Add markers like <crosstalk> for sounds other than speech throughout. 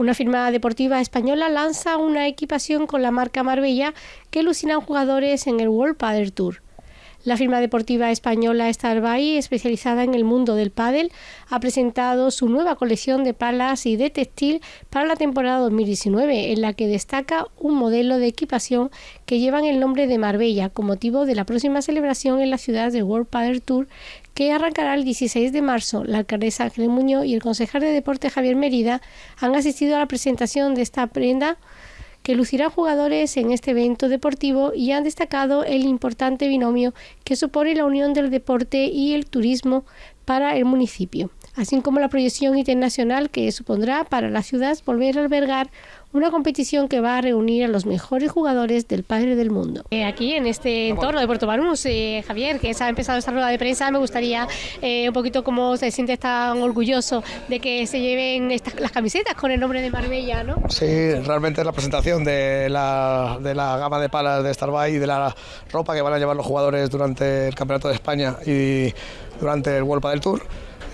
Una firma deportiva española lanza una equipación con la marca Marbella que lucirán jugadores en el World Padel Tour. La firma deportiva española Starbay, especializada en el mundo del pádel, ha presentado su nueva colección de palas y de textil para la temporada 2019, en la que destaca un modelo de equipación que llevan el nombre de Marbella, con motivo de la próxima celebración en la ciudad del World Padel Tour, que arrancará el 16 de marzo. La alcaldesa Ángel Muñoz y el concejal de deporte Javier Merida han asistido a la presentación de esta prenda que lucirán jugadores en este evento deportivo y han destacado el importante binomio que supone la unión del deporte y el turismo para el municipio, así como la proyección internacional que supondrá para la ciudad volver a albergar una competición que va a reunir a los mejores jugadores del padre del mundo. Eh, aquí en este entorno de Puerto Banús, eh, Javier, que se ha empezado esta rueda de prensa, me gustaría eh, un poquito cómo se siente tan orgulloso de que se lleven las camisetas con el nombre de Marbella, ¿no? Sí, realmente la presentación de la, de la gama de palas de Starbay y de la ropa que van a llevar los jugadores durante el Campeonato de España y durante el World del Tour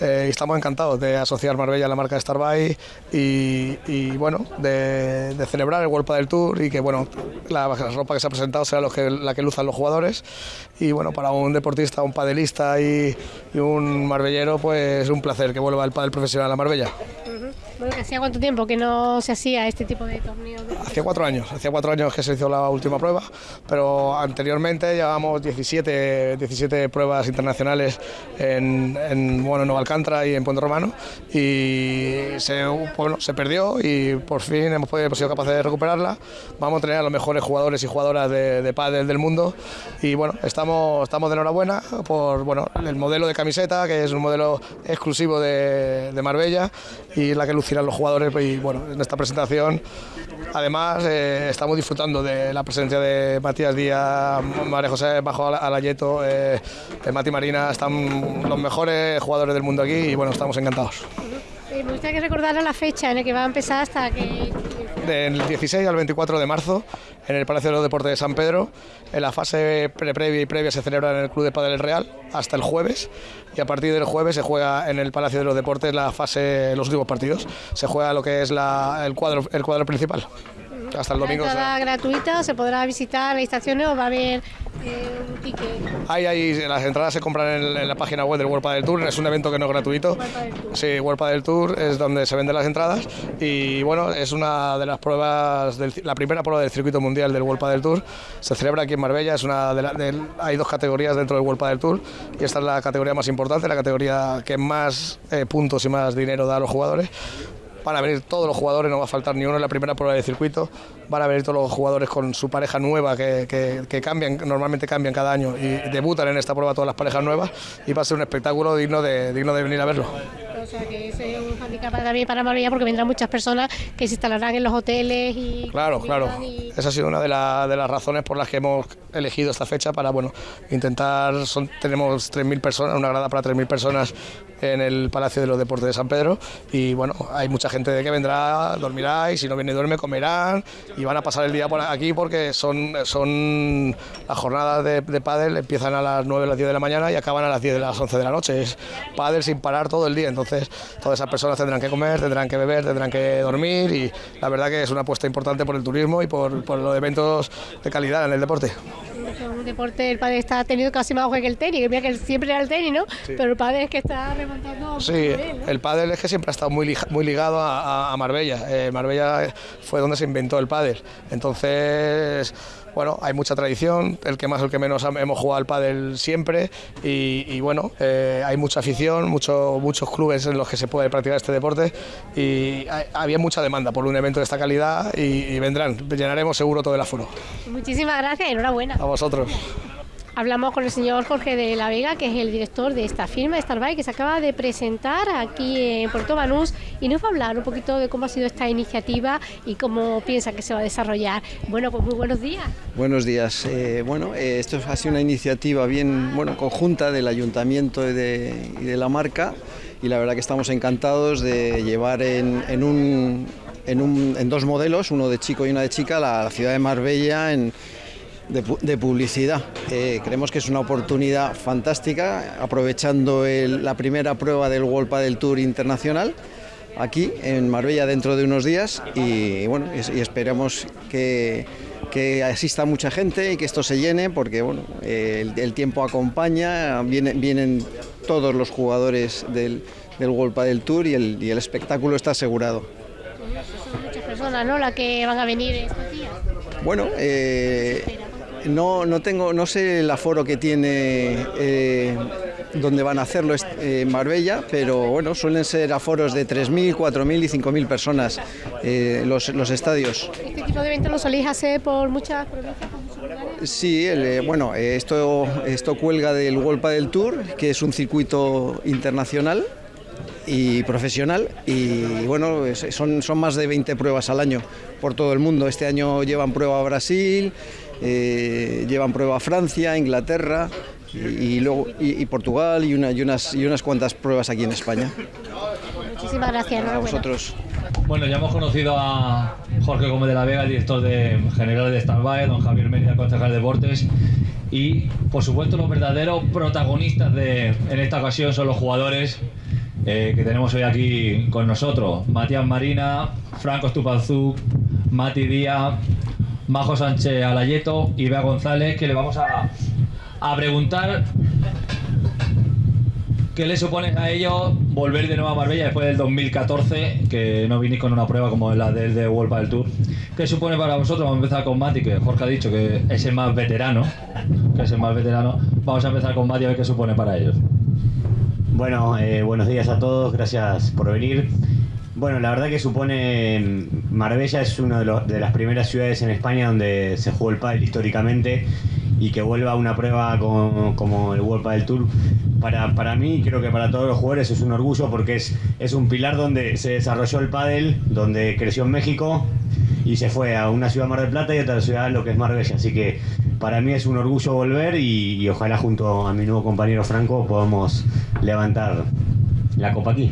eh, estamos encantados de asociar Marbella a la marca Starbay y, y bueno, de, celebrar el World del Tour y que bueno, la, ropa que se ha presentado que, la que luzan los jugadores y bueno, para un deportista, un padelista y, un marbellero pues es un placer que vuelva el padel profesional a Marbella. Bueno, ¿hacía cuánto tiempo que no se hacía este tipo de torneos? Hacía cuatro años, hacía cuatro años que se hizo la última prueba, pero anteriormente llevábamos 17, 17 pruebas internacionales en, en bueno, Nueva Alcántara y en Puente Romano y se, bueno, se perdió y por fin hemos, podido, sido capaces de recuperarla. Vamos a tener a los mejores jugadores y jugadoras de, de pádel del mundo y bueno, estamos, estamos de enhorabuena por bueno, el modelo de camiseta, que es un modelo exclusivo de, de Marbella y la que lucirán los jugadores y bueno, en esta presentación además eh, estamos disfrutando de la presencia de Matías Díaz, María José Bajo Alayeto, eh, Mati Marina, están los mejores jugadores del mundo aquí y bueno, estamos encantados. Eh, me gustaría que recordara la fecha en la que va a empezar hasta que del 16 al 24 de marzo en el Palacio de los Deportes de San Pedro. En la fase pre previa y previa se celebra en el Club de Padel Real hasta el jueves y a partir del jueves se juega en el Palacio de los Deportes la fase, los últimos partidos. Se juega lo que es el, cuadro, el cuadro principal hasta el domingo. ¿Entrada gratuita? ¿Se podrá visitar las estaciones o va a haber eh, un ticket? Ahí, las entradas se compran en, la página web del World del Tour, es un evento que no es gratuito. Sí, World del Tour es donde se venden las entradas y bueno, es una de las pruebas, la primera prueba del circuito mundial del World del Tour. Se celebra aquí en Marbella, es una de, hay dos categorías dentro del World del Tour y esta es la categoría más importante, la categoría que más eh, puntos y más dinero da a los jugadores van a venir todos los jugadores, no va a faltar ni uno en la primera prueba de circuito, van a venir todos los jugadores con su pareja nueva que, que, cambian, normalmente cambian cada año y debutan en esta prueba todas las parejas nuevas y va a ser un espectáculo digno de, digno de venir a verlo. O sea que ese es un handicap también para Marbella porque vendrán muchas personas que se instalarán en los hoteles y... Claro, claro. Esa ha sido una de, de, las razones por las que hemos elegido esta fecha para bueno, intentar, son, tenemos 3.000 personas, una grada para 3.000 personas en el Palacio de los Deportes de San Pedro y bueno, hay mucha gente de que vendrá, dormirá y si no viene y duerme comerán y van a pasar el día por aquí porque son, son las jornadas de, de pádel empiezan a las 9 o las 10 de la mañana y acaban a las 10 de las 11 de la noche, es pádel sin parar todo el día, entonces todas esas personas tendrán que comer, tendrán que beber, tendrán que dormir y la verdad que es una apuesta importante por el turismo y por, por los eventos de calidad en el deporte un deporte, el padre está tenido casi más auge que el tenis, que mira que siempre era el tenis, ¿no? Pero el padre es que está remontando. Sí, el padre es que siempre ha estado muy, muy ligado a, Marbella. Eh, Marbella fue donde se inventó el pádel. Entonces bueno, hay mucha tradición, el que más, el que menos hemos jugado al pádel siempre y, bueno, eh, hay mucha afición, mucho, muchos clubes en los que se puede practicar este deporte y había mucha demanda por un evento de esta calidad y, y vendrán, llenaremos seguro todo el aforo. Muchísimas gracias y enhorabuena. A vosotros. Hablamos con el señor Jorge de la Vega, que es el director de esta firma, Starbike, que se acaba de presentar aquí en Puerto Banús y nos va a hablar un poquito de cómo ha sido esta iniciativa y cómo piensa que se va a desarrollar. Bueno, pues muy buenos días. Buenos días. Eh, bueno, eh, esto ha sido una iniciativa bien bueno, conjunta del ayuntamiento y de, la marca y la verdad que estamos encantados de llevar en, un, en, dos modelos, uno de chico y una de chica, la ciudad de Marbella en de, publicidad. Eh, creemos que es una oportunidad fantástica, aprovechando la primera prueba del World del Tour Internacional aquí en Marbella dentro de unos días y bueno, y, esperamos que, que, asista mucha gente y que esto se llene porque bueno, el, tiempo acompaña, vienen, vienen todos los jugadores del, del World Tour y el, y el espectáculo está asegurado. Son muchas personas, ¿no? Las que van a venir estos días. Bueno, eh, no, no, tengo, no sé el aforo que tiene eh, donde van a hacerlo eh, en Marbella, pero bueno, suelen ser aforos de 3.000, 4.000 y 5.000 personas eh, los, los, estadios. ¿Este tipo de eventos lo soléis hacer por muchas provincias? Sí, el, bueno, esto, esto cuelga del World del Tour, que es un circuito internacional y profesional y bueno, son, son más de 20 pruebas al año por todo el mundo. Este año llevan prueba a Brasil, eh, llevan prueba a Francia, Inglaterra y, luego y, Portugal y, una, y, unas, y unas cuantas pruebas aquí en España. Muchísimas gracias. A vosotros. Bueno, ya hemos conocido a Jorge Gómez de la Vega, el director de general de Standby, don Javier Mérida, concejal de deportes, y por supuesto los verdaderos protagonistas de, en esta ocasión son los jugadores eh, que tenemos hoy aquí con nosotros. Matías Marina, Franco Stupanzú, Mati Díaz, Majo Sánchez Alayeto y Bea González, que le vamos a, a preguntar qué le supone a ellos volver de nuevo a Marbella después del 2014, que no vinís con una prueba como la del de World del Tour. ¿Qué supone para vosotros? Vamos a empezar con Mati, que Jorge ha dicho que es el más veterano, que es el más veterano. Vamos a empezar con Mati a ver qué supone para ellos. Bueno, eh, buenos días a todos, gracias por venir. Bueno, la verdad que supone Marbella es una de, las primeras ciudades en España donde se jugó el pádel históricamente y que vuelva a una prueba como, el World Padel Tour para, para mí creo que para todos los jugadores es un orgullo porque es, es un pilar donde se desarrolló el pádel, donde creció en México y se fue a una ciudad Mar del Plata y a otra ciudad lo que es Marbella, así que para mí es un orgullo volver y, y ojalá junto a mi nuevo compañero Franco podamos levantar la copa aquí.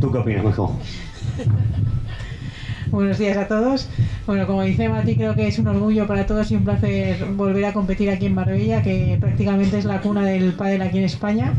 ¿Tú qué opinas, mejor? <laughs> Buenos días a todos. Bueno, como dice Mati, creo que es un orgullo para todos y un placer volver a competir aquí en Marbella, que prácticamente es la cuna del pádel aquí en España.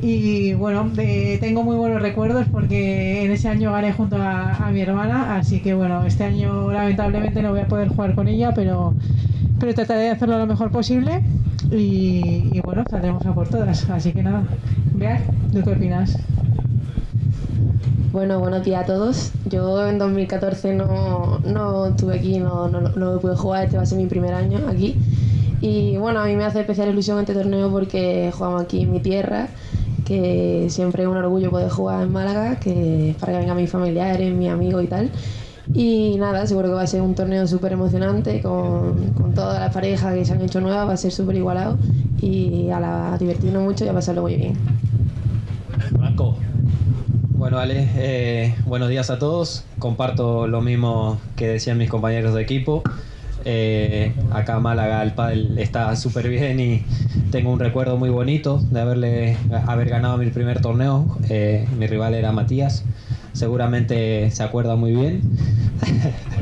Y bueno, tengo muy buenos recuerdos porque en ese año gané junto a, mi hermana, así que bueno, este año lamentablemente no voy a poder jugar con ella, pero, pero trataré de hacerlo lo mejor posible y, bueno, saldremos a por todas. Así que nada, Vea, ¿tú qué opinas? Bueno, buenos días a todos. Yo en 2014 no, no estuve aquí, no, no, no pude jugar, este va a ser mi primer año aquí. Y bueno, a mí me hace especial ilusión este torneo porque jugamos aquí en mi tierra, que siempre es un orgullo poder jugar en Málaga, que para que vengan mis familiares, mis amigos y tal. Y nada, seguro que va a ser un torneo súper emocionante con, con todas las parejas que se han hecho nuevas, va a ser súper igualado y a, la, divertirnos mucho y a pasarlo muy bien. Bueno, Ale, eh, buenos días a todos. Comparto lo mismo que decían mis compañeros de equipo. Eh, acá Málaga el pádel está súper bien y tengo un recuerdo muy bonito de haberle haber ganado mi primer torneo. Eh, mi rival era Matías. Seguramente se acuerda muy bien.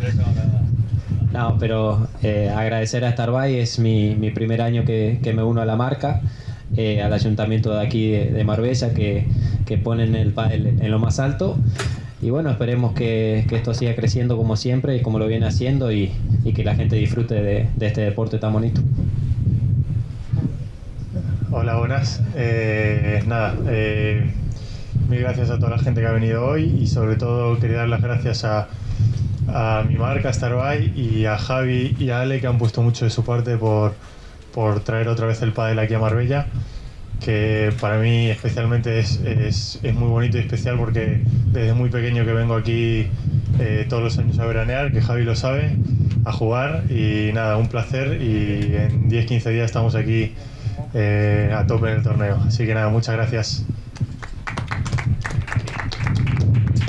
<laughs> no, pero agradecer a Starbay, es mi, primer año que, me uno a la marca. Al ayuntamiento de aquí de Marbella que que ponen el pádel en lo más alto. Y bueno, esperemos que, esto siga creciendo como siempre y como lo viene haciendo y, que la gente disfrute de, este deporte tan bonito. Hola, buenas. Eh, nada, eh, mil gracias a toda la gente que ha venido hoy y sobre todo quería dar las gracias a, a mi marca Starbuy y a Javi y a Ale que han puesto mucho de su parte por, por traer otra vez el pádel aquí a Marbella que para mí especialmente es, es, es, muy bonito y especial porque desde muy pequeño que vengo aquí eh, todos los años a veranear, que Javi lo sabe, a jugar y nada, un placer y en 10-15 días estamos aquí eh, a tope en el torneo. Así que nada, muchas gracias.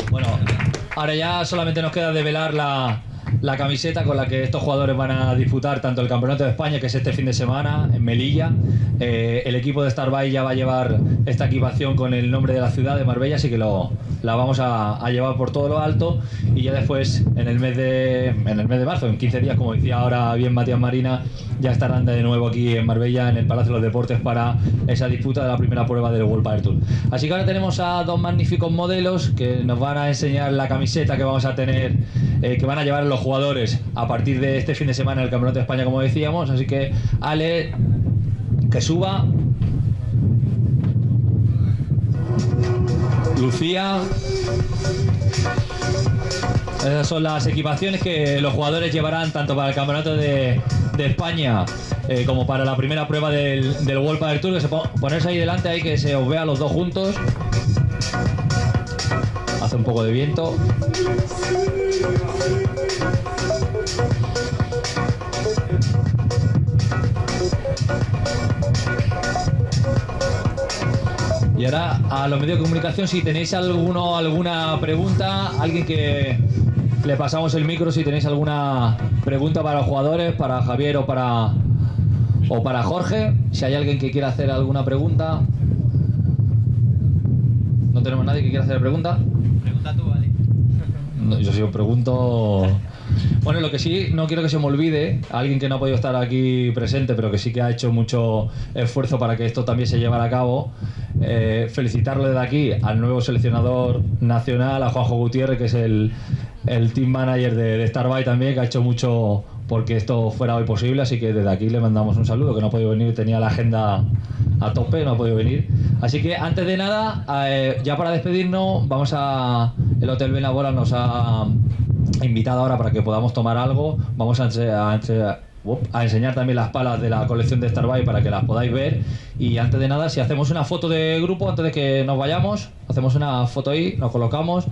Bueno, ahora ya solamente nos queda develar la, la camiseta con la que estos jugadores van a disputar tanto el Campeonato de España, que es este fin de semana, en Melilla. Eh, el equipo de Starbuy ya va a llevar esta equipación con el nombre de la ciudad de Marbella, así que lo, la vamos a, a llevar por todo lo alto. Y ya después, en el mes de, en el mes de marzo, en 15 días, como decía ahora bien Matías Marina, ya estarán de nuevo aquí en Marbella, en el Palacio de los Deportes, para esa disputa de la primera prueba del World Power Tour. Así que ahora tenemos a dos magníficos modelos que nos van a enseñar la camiseta que vamos a tener, eh, que van a llevar los jugadores a partir de este fin de semana el Campeonato de España, como decíamos. Así que, Ale, que suba. Lucía. Esas son las equipaciones que los jugadores llevarán tanto para el Campeonato de, España eh, como para la primera prueba del, del World Padel Tour. Que se pon- ponerse ahí delante, ahí que se os vea los dos juntos. Hace un poco de viento. Y ahora a los medios de comunicación, si tenéis alguno, alguna pregunta, alguien que le pasamos el micro, si tenéis alguna pregunta para los jugadores, para Javier o para o para Jorge, si hay alguien que quiera hacer alguna pregunta. No tenemos nadie que quiera hacer pregunta. Pregunta tú, vale. Yo si os pregunto. Bueno, lo que sí, no quiero que se me olvide, alguien que no ha podido estar aquí presente, pero que sí que ha hecho mucho esfuerzo para que esto también se llevara a cabo, eh, felicitarlo desde aquí al nuevo seleccionador nacional, a Juanjo Gutiérrez, que es el, el team manager de, de también, que ha hecho mucho porque esto fuera hoy posible, así que desde aquí le mandamos un saludo, que no ha podido venir, tenía la agenda a tope, no ha podido venir. Así que antes de nada, eh, ya para despedirnos, vamos a... El Hotel Benabora nos ha invitado ahora para que podamos tomar algo. Vamos a, enseñar también las palas de la colección de Starbuy para que las podáis ver. Y antes de nada, si hacemos una foto de grupo, antes de que nos vayamos, hacemos una foto ahí, nos colocamos.